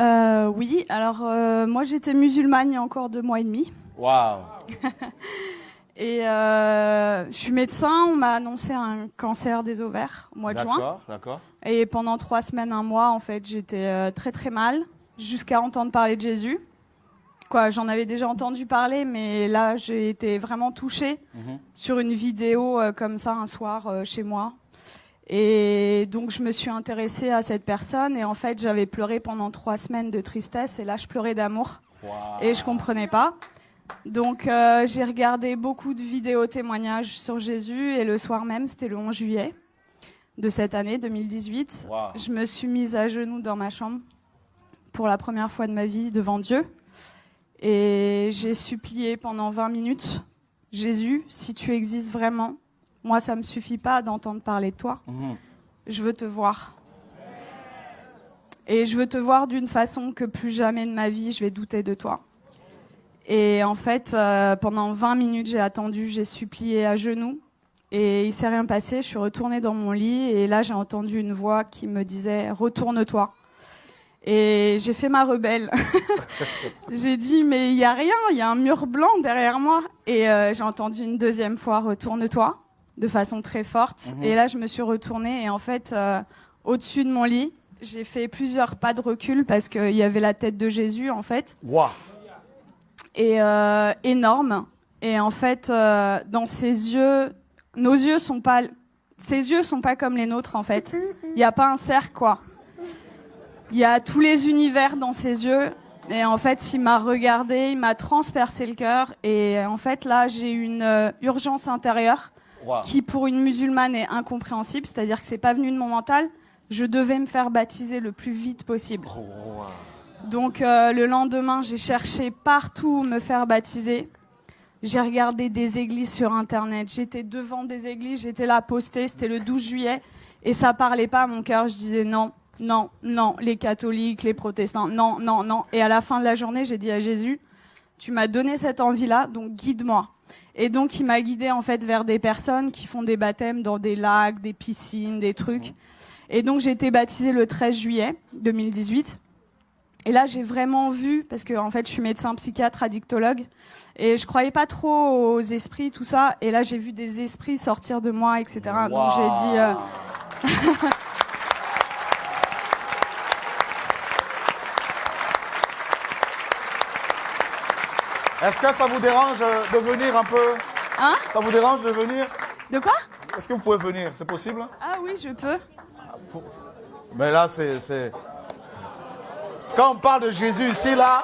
Euh, oui, alors euh, moi j'étais musulmane il y a encore deux mois et demi. Waouh. Et euh, je suis médecin, on m'a annoncé un cancer des ovaires au mois de juin. D'accord, d'accord. Et pendant trois semaines, un mois, en fait, j'étais très très mal, jusqu'à entendre parler de Jésus. Quoi, j'en avais déjà entendu parler, mais là, j'ai été vraiment touchée Mhm. sur une vidéo comme ça un soir chez moi. Et donc, je me suis intéressée à cette personne. Et en fait, j'avais pleuré pendant trois semaines de tristesse. Et là, je pleurais d'amour. Et je comprenais pas. Donc, euh, j'ai regardé beaucoup de vidéos témoignages sur Jésus. Et le soir même, c'était le 11 juillet de cette année 2018. Waouh. Je me suis mise à genoux dans ma chambre pour la première fois de ma vie devant Dieu. Et j'ai supplié pendant 20 minutes, Jésus, si tu existes vraiment, moi ça me suffit pas d'entendre parler de toi. Mhm. Je veux te voir. Et je veux te voir d'une façon que plus jamais de ma vie je vais douter de toi. Et en fait, euh, pendant 20 minutes, j'ai attendu, j'ai supplié à genoux. Et il s'est rien passé. Je suis retournée dans mon lit et là, j'ai entendu une voix qui me disait Retourne-toi. Et j'ai fait ma rebelle. j'ai dit Mais il y a rien, il y a un mur blanc derrière moi. Et euh, j'ai entendu une deuxième fois Retourne-toi de façon très forte. Mhm. Et là, je me suis retournée et en fait, euh, au-dessus de mon lit, j'ai fait plusieurs pas de recul parce qu'il y avait la tête de Jésus en fait Waouh. et euh, énorme. Et en fait, euh, dans ses yeux, nos yeux sont pas, ses yeux sont pas comme les nôtres en fait. Il n'y a pas un cercle quoi. Il y a tous les univers dans ses yeux. Et en fait, il m'a regardé, il m'a transpercé le cœur. Et en fait, là, j'ai une urgence intérieure Qui, pour une musulmane, est incompréhensible. C'est-à-dire que c'est pas venu de mon mental. Je devais me faire baptiser le plus vite possible. Oh. Donc euh, le lendemain, j'ai cherché partout où me faire baptiser. J'ai regardé des églises sur internet. J'étais devant des églises, j'étais là postée. C'était le 12 juillet et ça parlait pas à mon cœur. Je disais non, non, non. Les catholiques, les protestants, non, non, non. Et à la fin de la journée, j'ai dit à Jésus, tu m'as donné cette envie-là, donc guide-moi. Et donc il m'a guidé en fait vers des personnes qui font des baptêmes dans des lacs, des piscines, des trucs. Et donc j'ai été baptisée le 13 juillet 2018. Et là, j'ai vraiment vu, parce que en fait, je suis médecin psychiatre, addictologue, et je croyais pas trop aux esprits, tout ça. Et là, j'ai vu des esprits sortir de moi, etc. Donc j'ai dit, euh, Est-ce que ça vous dérange de venir un peu hein Ça vous dérange de venir De quoi Est-ce que vous pouvez venir C'est possible Ah oui, je peux. Mais là, c'est. Quand on parle de Jésus ici, là.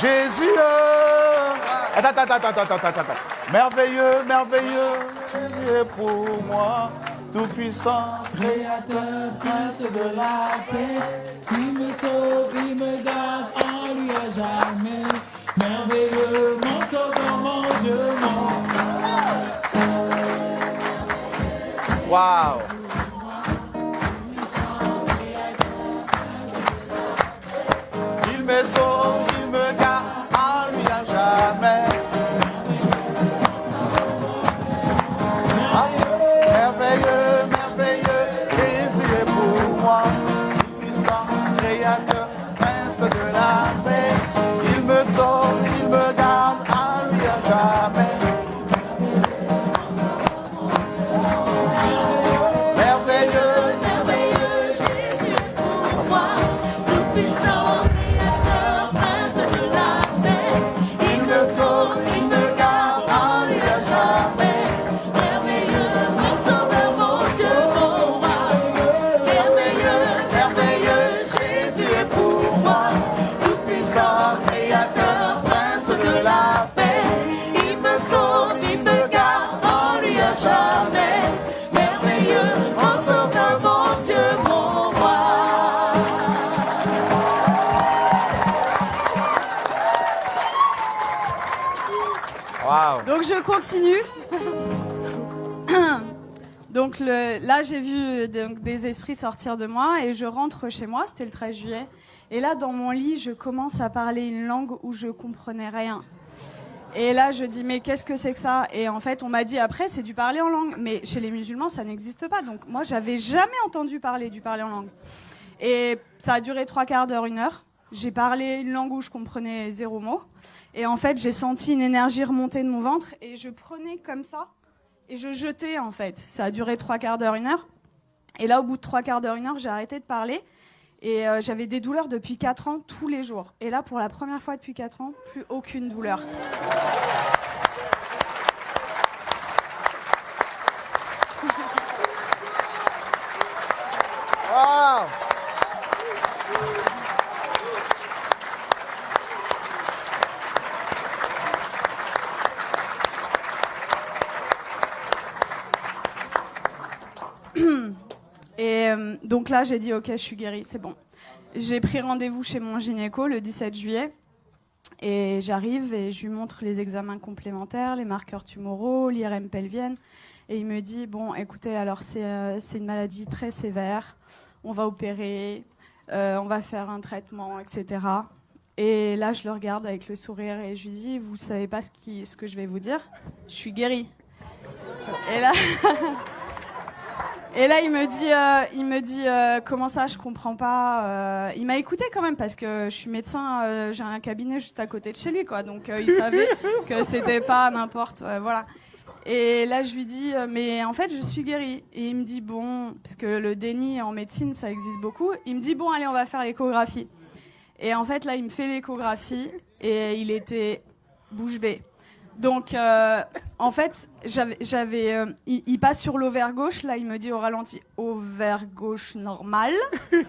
Jésus euh, Attends, attends, attends, attends, attends, attends, attends. Merveilleux, merveilleux, Jésus est pour moi, tout puissant. Créateur, prince de la paix, il me sauve, il me garde en lui à jamais. Merveilleux, mon sauveur, mon Dieu, mon Waouh Il me sauve, Donc je continue. Donc là, j'ai vu des esprits sortir de moi et je rentre chez moi, c'était le 13 juillet. Et là, dans mon lit, je commence à parler une langue où je comprenais rien. Et là, je dis, mais qu'est-ce que c'est que ça? Et en fait, on m'a dit après, c'est du parler en langue. Mais chez les musulmans, ça n'existe pas. Donc moi, j'avais jamais entendu parler du parler en langue. Et ça a duré trois quarts d'heure, une heure. J'ai parlé une langue où je comprenais zéro mot. Et en fait, j'ai senti une énergie remonter de mon ventre et je prenais comme ça et je jetais en fait. Ça a duré trois quarts d'heure, une heure. Et là, au bout de trois quarts d'heure, une heure, j'ai arrêté de parler. Et euh, j'avais des douleurs depuis 4 ans, tous les jours. Et là, pour la première fois depuis 4 ans, plus aucune douleur. Wow. Et euh, donc là, j'ai dit, ok, je suis guérie, c'est bon. J'ai pris rendez-vous chez mon gynéco le 17 juillet. Et j'arrive et je lui montre les examens complémentaires, les marqueurs tumoraux, l'IRM pelvienne. Et il me dit, bon, écoutez, alors c'est euh, une maladie très sévère, on va opérer, euh, on va faire un traitement, etc. Et là, je le regarde avec le sourire et je lui dis, vous savez pas ce, qui, ce que je vais vous dire? Je suis guérie. Et là... Et là, il me dit, euh, il me dit euh, comment ça, je comprends pas. Euh, il m'a écouté quand même parce que je suis médecin, j'ai un cabinet juste à côté de chez lui, quoi. Donc il savait que c'était pas n'importe, voilà. Et là, je lui dis, mais en fait, je suis guérie. Et il me dit bon, parce que le déni en médecine, ça existe beaucoup. Il me dit bon, allez, on va faire l'échographie. Et en fait, là, il me fait l'échographie et il était bouche bée. Donc, euh, en fait, j'avais, euh, il, passe sur l'ovaire gauche. Là, il me dit au ralenti, ovaire gauche normal. et,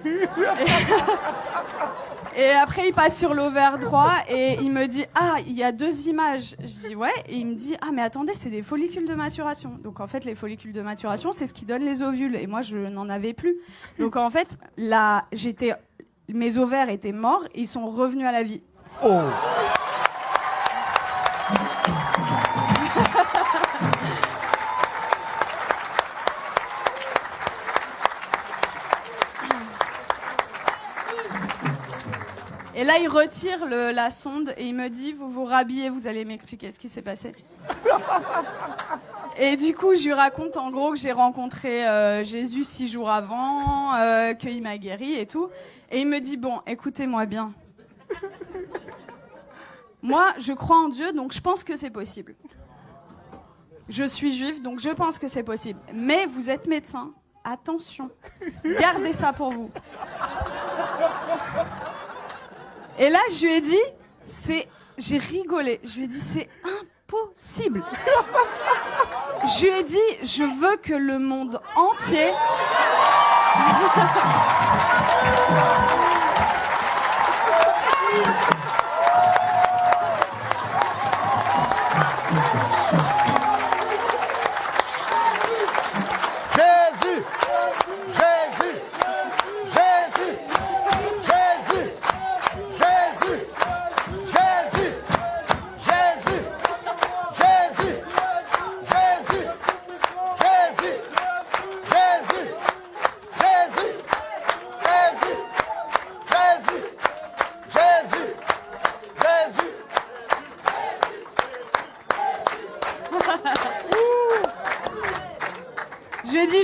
et après, il passe sur l'ovaire droit et il me dit, ah, il y a deux images. Je dis ouais. Et il me dit, ah, mais attendez, c'est des follicules de maturation. Donc, en fait, les follicules de maturation, c'est ce qui donne les ovules. Et moi, je n'en avais plus. Donc, en fait, là, j'étais, mes ovaires étaient morts. Et ils sont revenus à la vie. Oh. Il retire la sonde et il me dit Vous vous rhabillez, vous allez m'expliquer ce qui s'est passé. Et du coup, je lui raconte en gros que j'ai rencontré euh, Jésus six jours avant, euh, qu'il m'a guéri et tout. Et il me dit Bon, écoutez-moi bien. Moi, je crois en Dieu, donc je pense que c'est possible. Je suis juif, donc je pense que c'est possible. Mais vous êtes médecin. Attention, gardez ça pour vous. Et là, je lui ai dit, c'est, j'ai rigolé. Je lui ai dit, c'est impossible. je lui ai dit, je veux que le monde entier.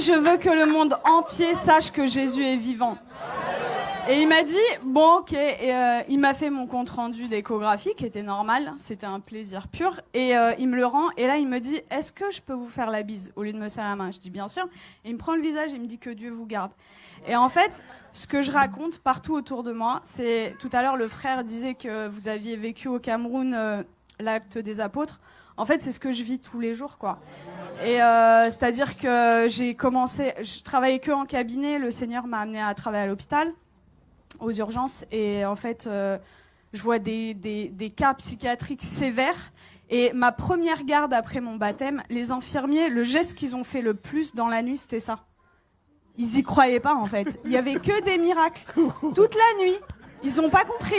Je veux que le monde entier sache que Jésus est vivant. Et il m'a dit, bon, ok. Euh, il m'a fait mon compte rendu d'échographie, qui était normal. C'était un plaisir pur. Et euh, il me le rend. Et là, il me dit, est-ce que je peux vous faire la bise au lieu de me serrer la main? Je dis, bien sûr. Et il me prend le visage et il me dit que Dieu vous garde. Et en fait, ce que je raconte partout autour de moi, c'est tout à l'heure, le frère disait que vous aviez vécu au Cameroun euh, l'acte des apôtres. En fait, c'est ce que je vis tous les jours, quoi. Et euh, c'est-à-dire que j'ai commencé, je travaillais que en cabinet. Le Seigneur m'a amené à travailler à l'hôpital, aux urgences, et en fait, euh, je vois des, des, des cas psychiatriques sévères. Et ma première garde après mon baptême, les infirmiers, le geste qu'ils ont fait le plus dans la nuit, c'était ça. Ils y croyaient pas en fait. Il y avait que des miracles toute la nuit. Ils ont pas compris.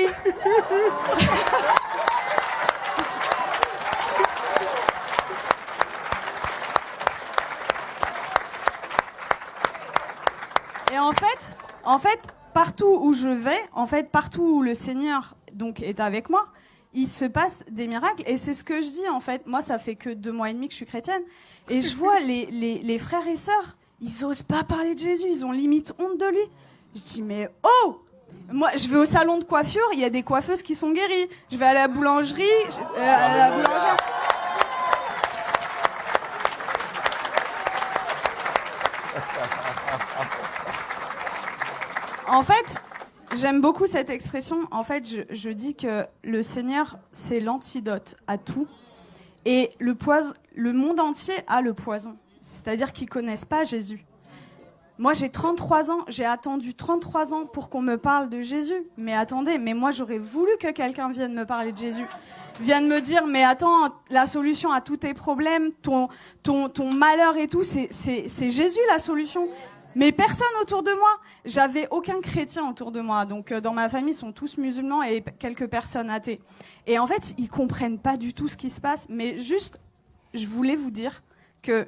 Et en fait, en fait, partout où je vais, en fait, partout où le Seigneur donc est avec moi, il se passe des miracles. Et c'est ce que je dis en fait. Moi, ça fait que deux mois et demi que je suis chrétienne. Et je vois les, les, frères et sœurs, ils osent pas parler de Jésus, ils ont limite honte de lui. Je dis, mais oh Moi, je vais au salon de coiffure, il y a des coiffeuses qui sont guéries. Je vais à la boulangerie, euh. En fait, j'aime beaucoup cette expression. En fait, je, dis que le Seigneur, c'est l'antidote à tout. Et le, poison, le monde entier a le poison. C'est-à-dire qu'ils connaissent pas Jésus. Moi, j'ai 33 ans, j'ai attendu 33 ans pour qu'on me parle de Jésus. Mais attendez, mais moi, j'aurais voulu que quelqu'un vienne me parler de Jésus. Vienne me dire, mais attends, la solution à tous tes problèmes, ton, ton, ton malheur et tout, c'est Jésus la solution. Mais personne autour de moi. J'avais aucun chrétien autour de moi. Donc, euh, dans ma famille, ils sont tous musulmans et quelques personnes athées. Et en fait, ils comprennent pas du tout ce qui se passe. Mais juste, je voulais vous dire que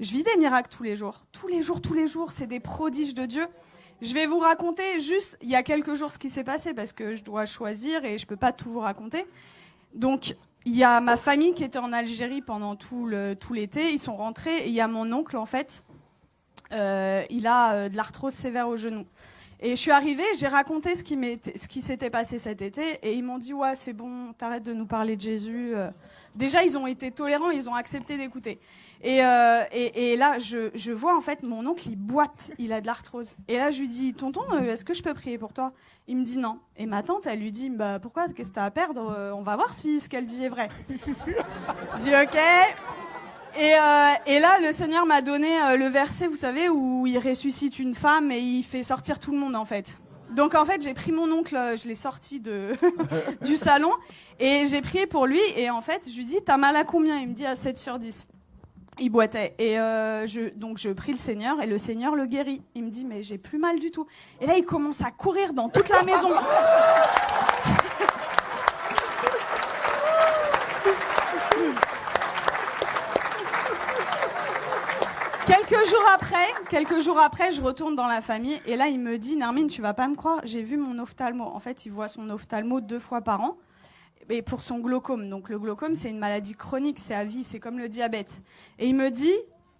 je vis des miracles tous les jours. Tous les jours, tous les jours, c'est des prodiges de Dieu. Je vais vous raconter juste il y a quelques jours ce qui s'est passé parce que je dois choisir et je peux pas tout vous raconter. Donc, il y a ma famille qui était en Algérie pendant tout l'été. Ils sont rentrés et il y a mon oncle en fait. Euh, il a euh, de l'arthrose sévère au genou. Et je suis arrivée, j'ai raconté ce qui s'était passé cet été et ils m'ont dit ouais c'est bon, t'arrêtes de nous parler de Jésus. euh. Déjà ils ont été tolérants, ils ont accepté d'écouter. Et, là, je, vois en fait mon oncle, il boite, il a de l'arthrose. Et là, je lui dis, tonton, est-ce que je peux prier pour toi? Il me dit non. Et ma tante, elle lui dit, bah pourquoi? Qu'est-ce que t'as à perdre? On va voir si ce qu'elle dit est vrai. Je dis ok. Et, euh, et là, le Seigneur m'a donné euh, le verset, vous savez, où il ressuscite une femme et il fait sortir tout le monde en fait. Donc en fait, j'ai pris mon oncle, euh, je l'ai sorti de du salon et j'ai prié pour lui. Et en fait, je lui dis, t'as mal à combien? Il me dit à 7 sur 10. Il boitait. Et donc je prie le Seigneur et le Seigneur le guérit. Il me dit, mais j'ai plus mal du tout. Et là, il commence à courir dans toute la maison. Quelques jours après, quelques jours après, je retourne dans la famille et là, il me dit, Nermine, tu vas pas me croire, j'ai vu mon ophtalmo. En fait, il voit son ophtalmo deux fois par an et pour son glaucome. Donc le glaucome, c'est une maladie chronique, c'est à vie, c'est comme le diabète. Et il me dit,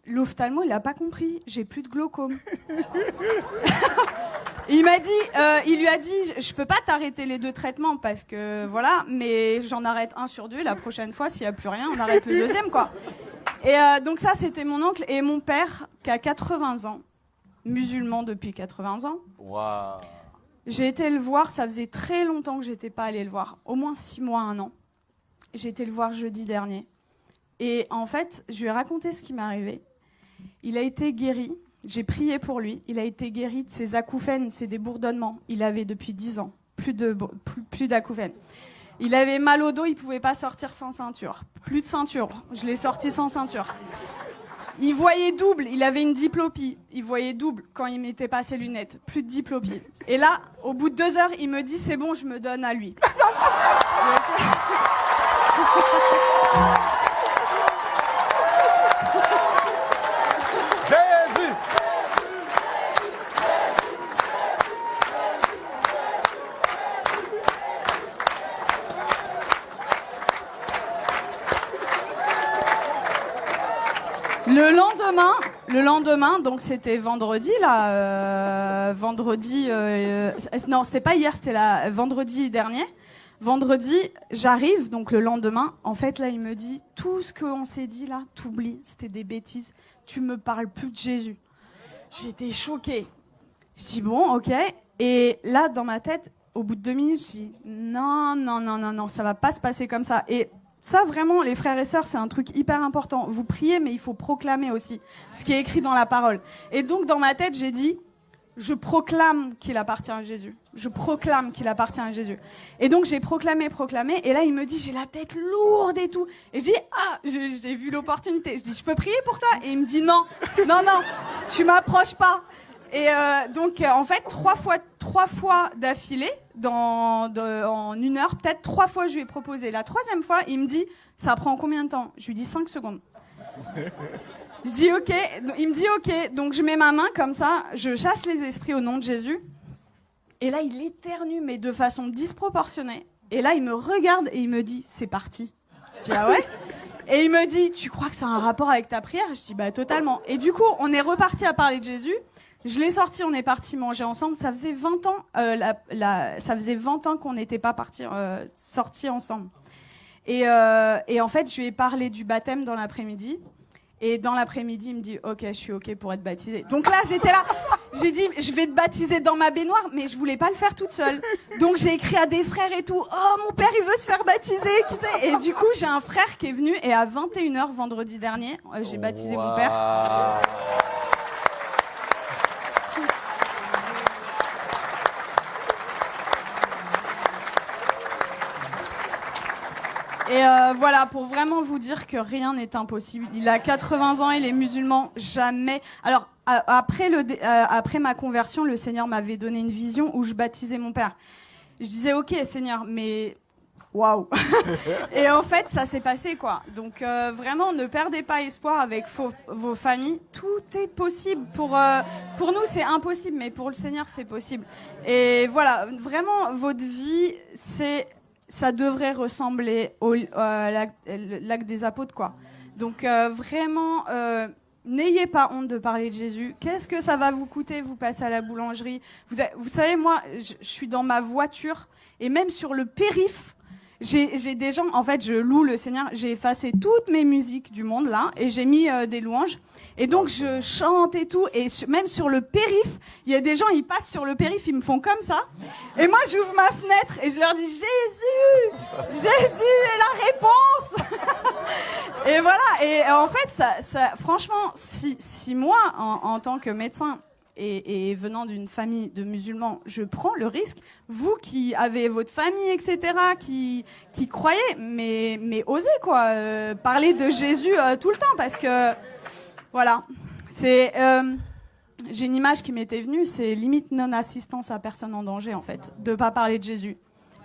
l'ophtalmo, il a pas compris, j'ai plus de glaucome. il m'a dit, euh, il lui a dit, je peux pas t'arrêter les deux traitements parce que voilà, mais j'en arrête un sur deux. La prochaine fois, s'il y a plus rien, on arrête le deuxième, quoi. Et euh, donc ça, c'était mon oncle et mon père qui a 80 ans, musulman depuis 80 ans. Waouh. J'ai été le voir, ça faisait très longtemps que j'étais pas allée le voir, au moins six mois, un an. J'ai été le voir jeudi dernier. Et en fait, je lui ai raconté ce qui m'est arrivé. Il a été guéri, j'ai prié pour lui, il a été guéri de ses acouphènes, c'est des bourdonnements. Il avait depuis 10 ans, plus de bo- plus, plus d'acouphènes. Il avait mal au dos, il pouvait pas sortir sans ceinture. Plus de ceinture, je l'ai sorti sans ceinture. Il voyait double, il avait une diplopie. Il voyait double quand il mettait pas ses lunettes. Plus de diplopie. Et là, au bout de deux heures, il me dit c'est bon, je me donne à lui. Le lendemain, le lendemain, donc c'était vendredi là, euh, vendredi, euh, euh, non c'était pas hier, c'était la vendredi dernier. Vendredi, j'arrive donc le lendemain. En fait là, il me dit tout ce qu'on s'est dit là, t'oublies, c'était des bêtises. Tu me parles plus de Jésus. J'étais choquée. Je dis bon, ok. Et là, dans ma tête, au bout de deux minutes, je dis non, non, non, non, non, ça va pas se passer comme ça. Et ça, vraiment, les frères et sœurs, c'est un truc hyper important. Vous priez, mais il faut proclamer aussi ce qui est écrit dans la parole. Et donc, dans ma tête, j'ai dit je proclame qu'il appartient à Jésus. Je proclame qu'il appartient à Jésus. Et donc j'ai proclamé, proclamé. Et là, il me dit, j'ai la tête lourde et tout. Et dis, ah, j'ai j'ai vu l'opportunité. Je dis, je peux prier pour toi? Et il me dit, non, non, non, tu m'approches pas. Et euh, donc, euh, en fait, trois fois, trois fois d'affilée, dans, de- en une heure, peut-être trois fois, je lui ai proposé. La troisième fois, il me dit, ça prend combien de temps? Je lui dis cinq secondes. Je dis ok, il me dit ok, donc je mets ma main comme ça, je chasse les esprits au nom de Jésus. Et là, il éternue, mais de façon disproportionnée. Et là, il me regarde et il me dit, c'est parti. Je dis, ah ouais? Et il me dit, tu crois que ça a un rapport avec ta prière? Je dis, bah totalement. Et du coup, on est reparti à parler de Jésus. Je l'ai sorti, on est parti manger ensemble. Ça faisait 20 ans, euh, ça faisait 20 ans qu'on n'était pas parti euh, sortis ensemble. Et, euh, et en fait, je lui ai parlé du baptême dans l'après-midi. Et dans l'après-midi, il me dit Ok, je suis OK pour être baptisé. Donc là, j'étais là. J'ai dit Je vais te baptiser dans ma baignoire, mais je voulais pas le faire toute seule. Donc j'ai écrit à des frères et tout Oh, mon père, il veut se faire baptiser. Et du coup, j'ai un frère qui est venu. Et à 21h vendredi dernier, euh, j'ai baptisé mon père. Et euh, voilà, pour vraiment vous dire que rien n'est impossible. Il a 80 ans, il est musulman, jamais. Alors, après, le, euh, après ma conversion, le Seigneur m'avait donné une vision où je baptisais mon père. Je disais, ok, Seigneur, mais waouh Et en fait, ça s'est passé, quoi. Donc, euh, vraiment, ne perdez pas espoir avec vos, vos familles. Tout est possible. Pour, euh, pour nous, c'est impossible, mais pour le Seigneur, c'est possible. Et voilà, vraiment, votre vie, c'est ça devrait ressembler au euh, lac, des apôtres, quoi. Donc euh, vraiment, euh, n'ayez pas honte de parler de Jésus. Qu'est-ce que ça va vous coûter Vous passez à la boulangerie? Vous, savez, moi, je suis dans ma voiture et même sur le périph'. J'ai des gens, en fait, je loue le Seigneur. J'ai effacé toutes mes musiques du monde là et j'ai mis euh, des louanges. Et donc je chante et tout. Et même sur le périph', il y a des gens, ils passent sur le périph', ils me font comme ça. Et moi, j'ouvre ma fenêtre et je leur dis Jésus, Jésus est la réponse. et voilà. Et euh, en fait, ça, ça, franchement, si, si moi, en, en tant que médecin, et, venant d'une famille de musulmans, je prends le risque. Vous qui avez votre famille, etc., qui, qui croyez, mais, mais osez quoi, euh, parler de Jésus euh, tout le temps, parce que voilà, c'est. euh, j'ai une image qui m'était venue, c'est limite non-assistance à personne en danger, en fait, de pas parler de Jésus.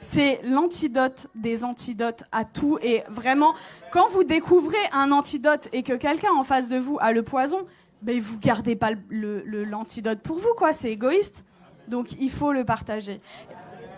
C'est l'antidote des antidotes à tout. Et vraiment, quand vous découvrez un antidote et que quelqu'un en face de vous a le poison, ben vous gardez pas l'antidote le, le- l'antidote pour vous, quoi. C'est égoïste. Donc il faut le partager.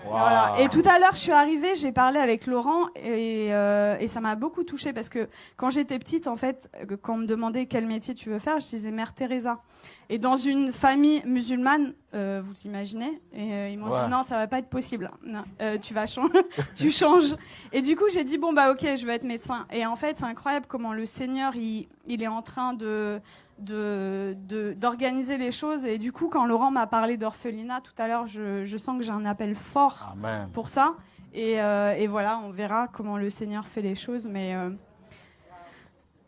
Voilà. Et tout à l'heure, je suis arrivée, j'ai parlé avec Laurent et, euh, et ça m'a beaucoup touchée parce que quand j'étais petite, en fait, euh, quand on me demandait quel métier tu veux faire, je disais Mère Teresa. Et dans une famille musulmane, euh, vous imaginez, et euh, ils m'ont Ouais. dit non, ça va pas être possible. Non, tu vas changer, tu changes. Et du coup, j'ai dit bon bah ok, je veux être médecin. Et en fait, c'est incroyable comment le Seigneur, il, il est en train de de- de- d'organiser les choses. Et du coup, quand Laurent m'a parlé d'orphelinat tout à l'heure, je, je sens que j'ai un appel fort Amen. pour ça. Et, euh, et voilà, on verra comment le Seigneur fait les choses. Mais euh,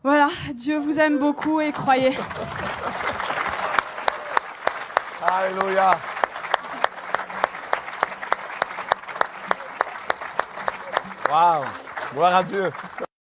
voilà, Dieu vous aime beaucoup et croyez. Alléluia. Wow. Gloire à Dieu.